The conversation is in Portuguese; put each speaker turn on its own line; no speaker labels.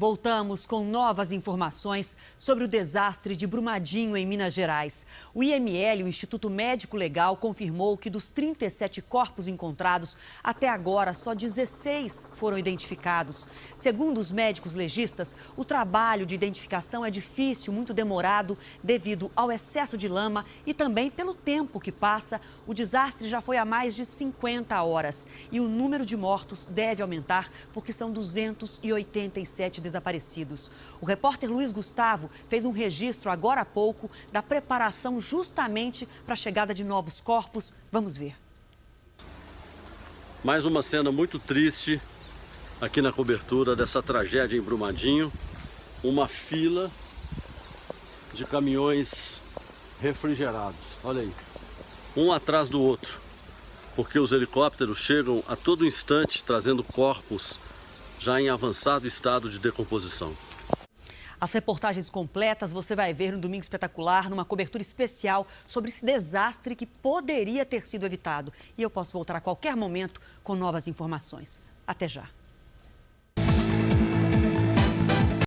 Voltamos com novas informações sobre o desastre de Brumadinho, em Minas Gerais. O IML, o Instituto Médico Legal, confirmou que dos 37 corpos encontrados, até agora só 16 foram identificados. Segundo os médicos legistas, o trabalho de identificação é difícil, muito demorado, devido ao excesso de lama e também pelo tempo que passa. O desastre já foi há mais de 50 horas e o número de mortos deve aumentar, porque são 287 desaparecidos. O repórter Luiz Gustavo fez um registro agora há pouco da preparação justamente para a chegada de novos corpos. Vamos ver.
Mais uma cena muito triste aqui na cobertura dessa tragédia em Brumadinho. Uma fila de caminhões refrigerados. Olha aí, um atrás do outro, porque os helicópteros chegam a todo instante trazendo corpos já em avançado estado de decomposição.
As reportagens completas você vai ver no Domingo Espetacular, numa cobertura especial sobre esse desastre que poderia ter sido evitado. E eu posso voltar a qualquer momento com novas informações. Até já.